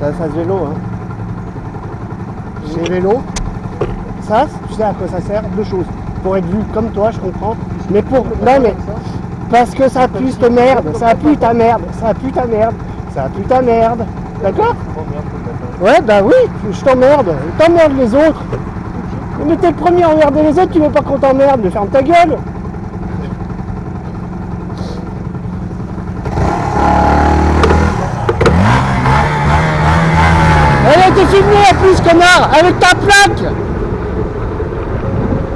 C'est la face vélo. Hein. C'est vélo. Ça, tu sais à quoi ça sert? Deux choses. Pour être vu comme toi, je comprends. Mais pour. Non mais. Parce que ça pue cette merde. Ça pue ta merde. Ça pue ta merde. Ça pue ta merde. D'accord? Ouais, bah oui, je t'emmerde. T'emmerdes les autres. Mais t'es le premier à emmerder les autres, tu veux pas qu'on t'emmerde, mais ferme ta gueule. Elle a été filmée en plus, connard, avec ta plaque